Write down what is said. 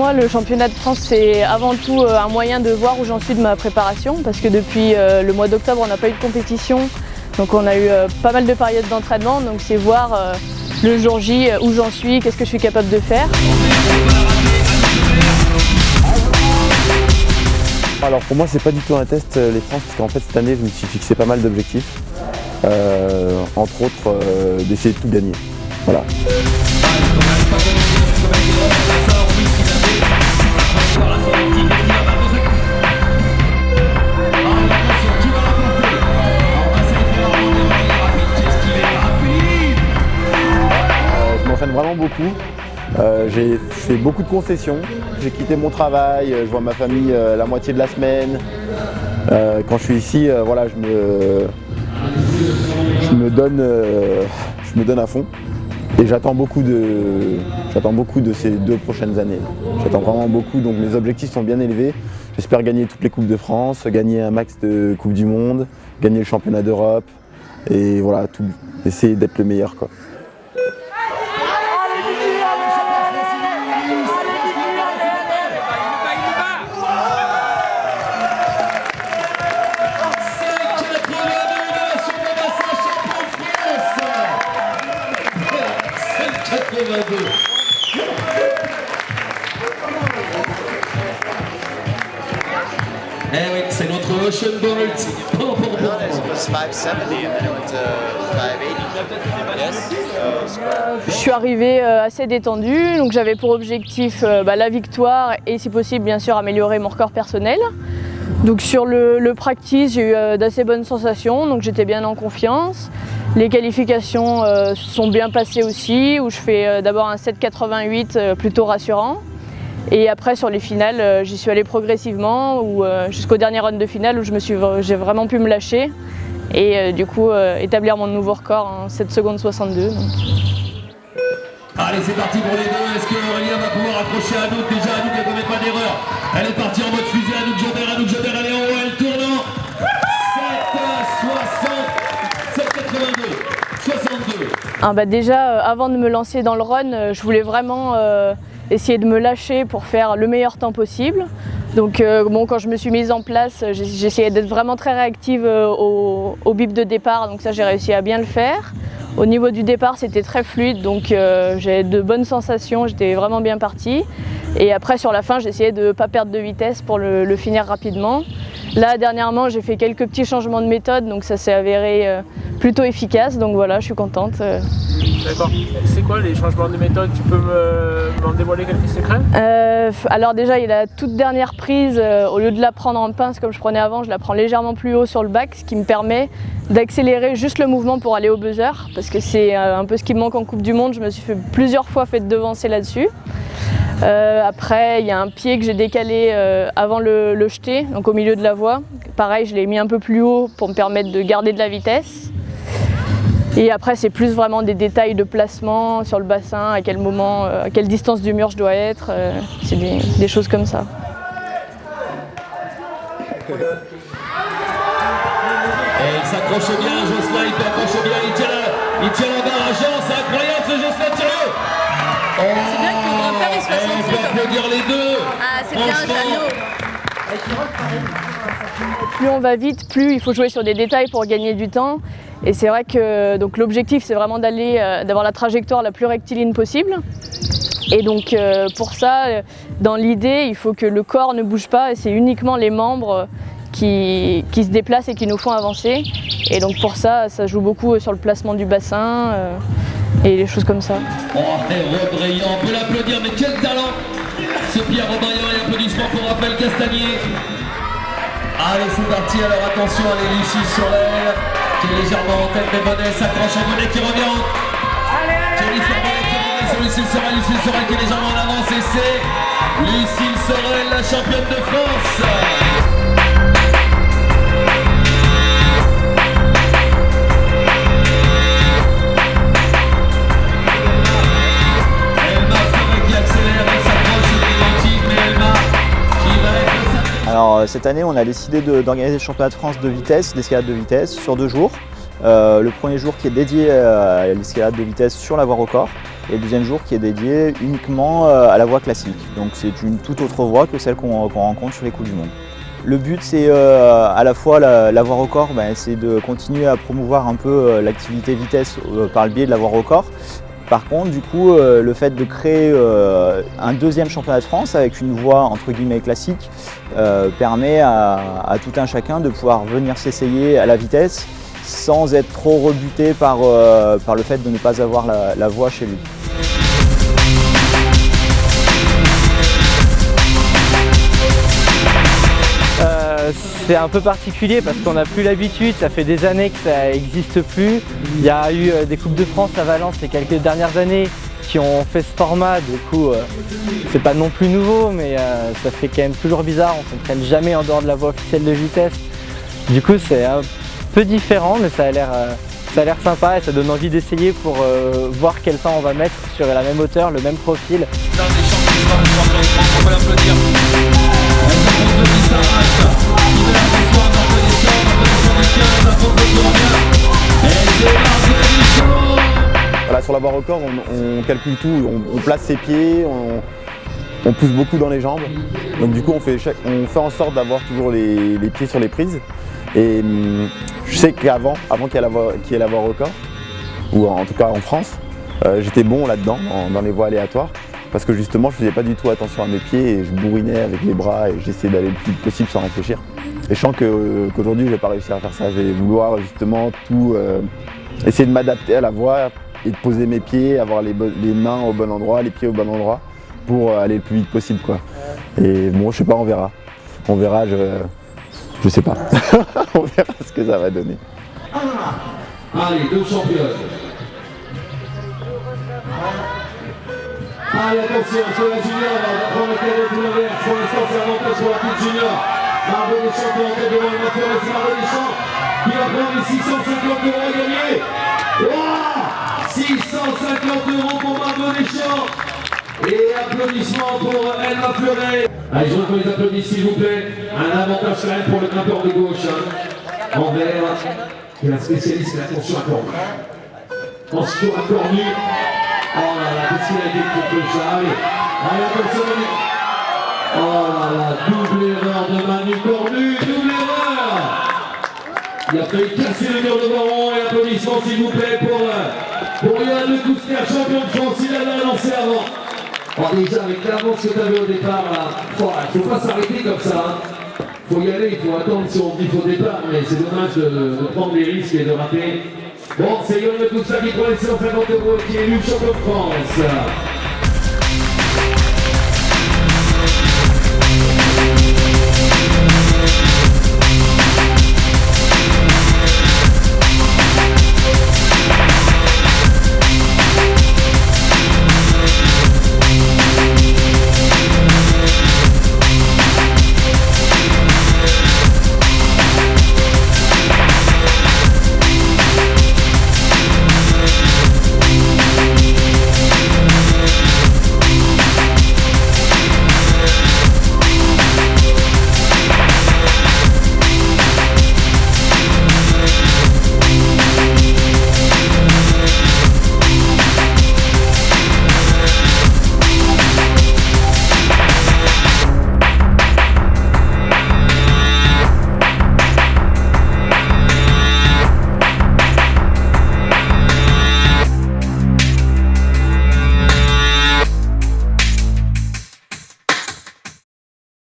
moi, le championnat de France, c'est avant tout euh, un moyen de voir où j'en suis de ma préparation, parce que depuis euh, le mois d'octobre, on n'a pas eu de compétition, donc on a eu euh, pas mal de périodes d'entraînement, donc c'est voir le jour J où j'en suis, qu'est-ce que je suis capable de faire. Alors pour moi, c'est pas du tout un test les France, parce qu'en fait cette année, je me suis fixé pas mal d'objectifs, entre autres d'essayer de tout gagner. Voilà. Vraiment beaucoup. Euh, j'ai fait beaucoup de concessions. J'ai quitté mon travail, je vois ma famille euh, la moitié de la semaine. Euh, quand je suis ici, voilà, je me, je me donne, je me donne à fond. Et j'attends beaucoup de, beaucoup de ces deux prochaines années. J'attends vraiment beaucoup, donc mes objectifs sont bien élevés. J'espère gagner toutes les coupes de France, gagner un max de coupes du monde, gagner le championnat d'Europe et voilà, tout, essayer d'être le meilleur quoi. Je suis arrivée euh, assez détendue, donc j'avais pour objectif euh, bah, la victoire et si possible bien sûr améliorer mon record personnel. Donc sur le, practice, j'ai eu euh, d'assez bonnes sensations, donc j'étais bien en confiance. Les qualifications sont bien passées aussi, où je fais d'abord un 7,88 plutôt rassurant. Et après sur les finales, euh, j'y suis allée progressivement euh, jusqu'au dernier run de finale où j'ai vraiment pu me lâcher et euh, du coup établir mon nouveau record en 7 secondes 62. Allez c'est parti pour les deux, est-ce que Aurélien va pouvoir accrocher Anouk Déjà? Anouk ne commet pas d'erreur, elle est partie en mode fusée, Anouk Jobert, Anouk Jobert elle est en haut, elle tourne en 7 62. Ah bah déjà avant de me lancer dans le run, je voulais vraiment essayer de me lâcher pour faire le meilleur temps possible. Donc euh, bon, quand je me suis mise en place, j'essayais d'être vraiment très réactive euh, au, bip de départ, donc ça j'ai réussi à bien le faire. Au niveau du départ, c'était très fluide, donc euh, j'ai de bonnes sensations, j'étais vraiment bien partie. Et après, sur la fin, j'essayais de ne pas perdre de vitesse pour le, finir rapidement. Là, dernièrement, j'ai fait quelques petits changements de méthode, donc ça s'est avéré plutôt efficace, donc voilà, je suis contente. D'accord. C'est quoi les changements de méthode? Tu peux m'en dévoiler quelques secrets? Euh, Alors déjà, il y a la toute dernière prise, euh, au lieu de la prendre en pince comme je prenais avant, je la prends légèrement plus haut sur le bac, ce qui me permet d'accélérer juste le mouvement pour aller au buzzer, parce que c'est euh, un peu ce qui me manque en Coupe du Monde, je me suis fait plusieurs fois fait devancer là-dessus. après, il y a un pied que j'ai décalé avant le, le jeter, donc au milieu de la voie. Pareil, je l'ai mis un peu plus haut pour me permettre de garder de la vitesse. Et après, c'est plus vraiment des détails de placement sur le bassin, à quel moment, euh, à quelle distance du mur je dois être. Euh, c'est des, choses comme ça. Et il s'accroche bien, Jocelyn, il s'accroche bien, il tient la, il tient la barre c'est incroyable ce Jocelyn, oh, C'est bien que le grand-père il soit senti. On peut applaudir les deux Ah, c'est bien, Jeannot plus on va vite, plus il faut jouer sur des détails pour gagner du temps. Et c'est vrai que l'objectif c'est vraiment euh, d'avoir la trajectoire la plus rectiligne possible. Et donc euh, pour ça, euh, dans l'idée, il faut que le corps ne bouge pas et c'est uniquement les membres qui, se déplacent et qui nous font avancer. Et donc pour ça, ça joue beaucoup sur le placement du bassin et les choses comme ça. Oh, on peut l'applaudir, mais quel talent Ce Pierre Robraillant et applaudissements pour Raphaël Castagnier. Allez, c'est parti, alors attention, allez, Lucie Sorel, qui est légèrement en tête, mais Bonnet s'accroche à Bonnet qui revient. Allez, allez, Bonnet qui revient sur Lucille Sorel, Lucille Sorel qui est légèrement en avance, et c'est Lucille Sorel, la championne de France. Alors cette année, on a décidé d'organiser le championnat de France de vitesse, d'escalade de vitesse, sur deux jours. Euh, le premier jour qui est dédié à l'escalade de vitesse sur la voie record et le deuxième jour qui est dédié uniquement euh, à la voie classique. Donc c'est une toute autre voie que celle qu'on rencontre sur les Coupes du Monde. Le but c'est euh, à la fois la, voie record, ben, c'est de continuer à promouvoir un peu euh, l'activité vitesse euh, par le biais de la voie record. Par contre, du coup, euh, le fait de créer euh, un deuxième championnat de France avec une voie entre guillemets classique euh, permet à, tout un chacun de pouvoir venir s'essayer à la vitesse sans être trop rebuté par, par le fait de ne pas avoir la, la voie chez lui. C'est un peu particulier parce qu'on n'a plus l'habitude, ça fait des années que ça n'existe plus. Il y a eu euh, des Coupes de France à Valence ces quelques dernières années qui ont fait ce format, du coup euh, c'est pas non plus nouveau mais euh, ça fait quand même toujours bizarre, on s'entraîne jamais en dehors de la voie officielle de vitesse. Du coup c'est un peu différent mais ça a l'air ça a l'air sympa et ça donne envie d'essayer pour voir quel temps on va mettre sur la même hauteur, le même profil. Dans les champions d'histoire du sport électronique, on peut l'applaudir. Elle s'appose de qui s'arrache. Qui de la victoire, Marc Deschamps, Marc Deschamps qui 15, la faute de Tournier. Et c'est Marc Deschamps. Voilà, sur la barre record, on, calcule tout, on, place ses pieds, on, pousse beaucoup dans les jambes. Donc du coup, on fait, on fait en sorte d'avoir toujours les, pieds sur les prises. Et hum, je sais qu'avant, avant qu'il y ait la voie record, ou en, tout cas en France, euh, j'étais bon là-dedans, dans, dans les voies aléatoires. Parce que justement, je faisais pas du tout attention à mes pieds et je bourrinais avec les bras et j'essayais d'aller le plus vite possible sans réfléchir. Et je sens que- qu'aujourd'hui, je vais pas réussir à faire ça. Je vais vouloir justement tout euh, essayer de m'adapter à la voie et de poser mes pieds, avoir les mains au bon endroit, les pieds au bon endroit pour euh, aller le plus vite possible. Quoi. Et bon, je sais pas, on verra. On verra, je, je sais pas. on verra ce que ça va donner. Allez, deux championnes. Allez, attention, sur la junior, prendre le tout l'inverse. Pour l'instant, c'est avantage pour la petite junior. Margot Deschamps qui est en tête devant le Mathieu, c'est Margot Deschamps qui va prendre les 650 euros à gagner. Ouah 650 euros pour Margot Deschamps. Et applaudissements pour Elma Fleuret. Allez, je veux qu'on les applaudisse s'il vous plaît. Un avantage quand même pour le grimpeur de gauche. Hein. En vert, qui est la spécialiste de la tension à. En secours à cornu. Oh là là, été contre le chat Allez. Oh là là, double erreur de Manu Cornu, double erreur Il a failli casser le mur de Baron et applaudissements s'il vous plaît pour, euh, pour Yann Le champion de France, il avait lancé avant. Oh, déjà, avec l'avance que tu avais au départ, là, faut, faut pas s'arrêter comme ça. Hein. Faut y aller, il faut attendre si on dit au départ, mais c'est dommage de, de prendre des risques et de rater. Bon, c'est Le Cousner qui prend les 150 euros qui est élu champion de France.